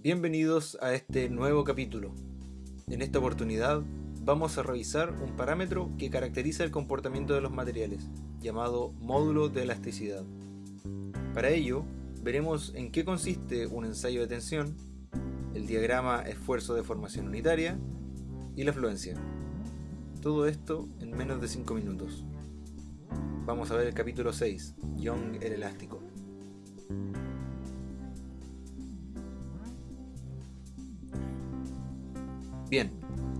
Bienvenidos a este nuevo capítulo. En esta oportunidad vamos a revisar un parámetro que caracteriza el comportamiento de los materiales, llamado módulo de elasticidad. Para ello, veremos en qué consiste un ensayo de tensión, el diagrama esfuerzo de formación unitaria y la fluencia. Todo esto en menos de 5 minutos. Vamos a ver el capítulo 6, Young el elástico. Bien,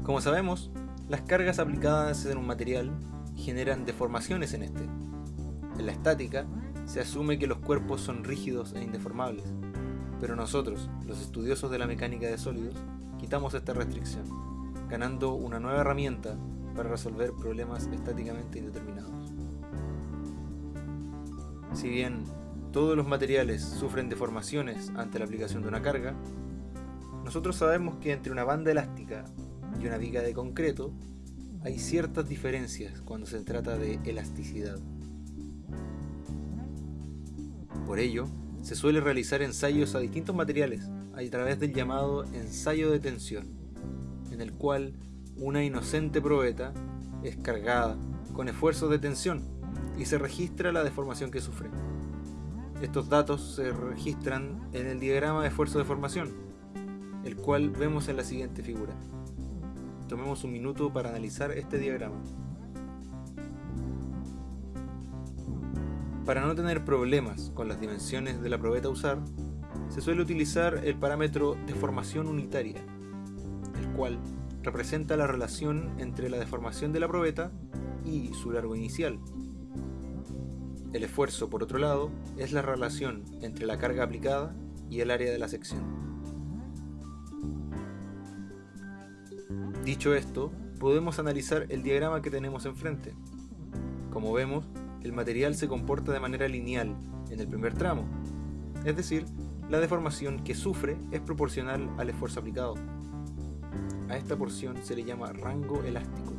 como sabemos, las cargas aplicadas en un material generan deformaciones en este. En la estática se asume que los cuerpos son rígidos e indeformables, pero nosotros, los estudiosos de la mecánica de sólidos, quitamos esta restricción, ganando una nueva herramienta para resolver problemas estáticamente indeterminados. Si bien todos los materiales sufren deformaciones ante la aplicación de una carga, nosotros sabemos que entre una banda elástica y una viga de concreto hay ciertas diferencias cuando se trata de elasticidad. Por ello, se suele realizar ensayos a distintos materiales a través del llamado ensayo de tensión, en el cual una inocente probeta es cargada con esfuerzos de tensión y se registra la deformación que sufre. Estos datos se registran en el diagrama de esfuerzo de formación, cual vemos en la siguiente figura. Tomemos un minuto para analizar este diagrama. Para no tener problemas con las dimensiones de la probeta a usar, se suele utilizar el parámetro deformación unitaria, el cual representa la relación entre la deformación de la probeta y su largo inicial. El esfuerzo, por otro lado, es la relación entre la carga aplicada y el área de la sección. Dicho esto, podemos analizar el diagrama que tenemos enfrente. Como vemos, el material se comporta de manera lineal en el primer tramo, es decir, la deformación que sufre es proporcional al esfuerzo aplicado. A esta porción se le llama rango elástico.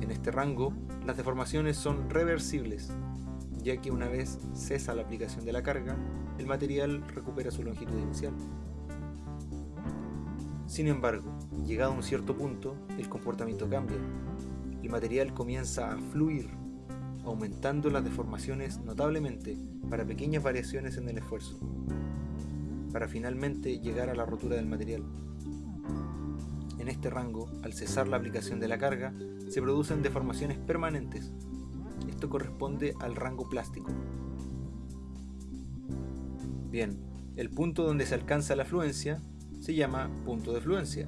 En este rango, las deformaciones son reversibles, ya que una vez cesa la aplicación de la carga, el material recupera su longitud inicial. Sin embargo, llegado a un cierto punto, el comportamiento cambia. El material comienza a fluir, aumentando las deformaciones notablemente para pequeñas variaciones en el esfuerzo, para finalmente llegar a la rotura del material. En este rango, al cesar la aplicación de la carga, se producen deformaciones permanentes. Esto corresponde al rango plástico. Bien, el punto donde se alcanza la fluencia se llama punto de fluencia,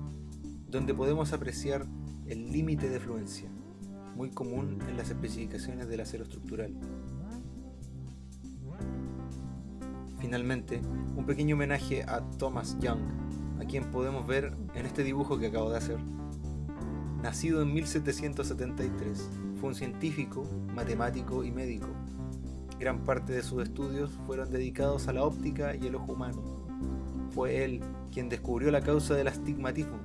donde podemos apreciar el límite de fluencia, muy común en las especificaciones del acero estructural. Finalmente, un pequeño homenaje a Thomas Young, a quien podemos ver en este dibujo que acabo de hacer. Nacido en 1773, fue un científico, matemático y médico. Gran parte de sus estudios fueron dedicados a la óptica y el ojo humano. Fue él quien descubrió la causa del astigmatismo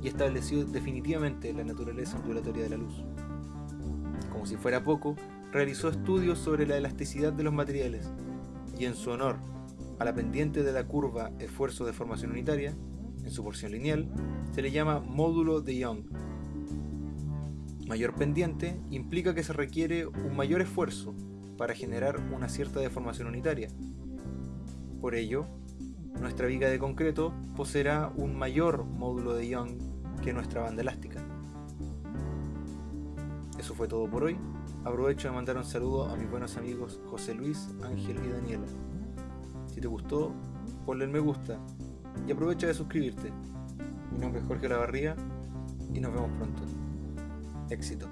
y estableció definitivamente la naturaleza ondulatoria de la luz. Como si fuera poco, realizó estudios sobre la elasticidad de los materiales y en su honor a la pendiente de la curva esfuerzo de formación unitaria, en su porción lineal, se le llama módulo de Young. Mayor pendiente implica que se requiere un mayor esfuerzo para generar una cierta deformación unitaria. Por ello, nuestra viga de concreto poseerá un mayor módulo de Young que nuestra banda elástica. Eso fue todo por hoy. Aprovecho de mandar un saludo a mis buenos amigos José Luis, Ángel y Daniela. Si te gustó, ponle el me gusta y aprovecha de suscribirte. Mi nombre es Jorge Lavarría y nos vemos pronto. Éxito.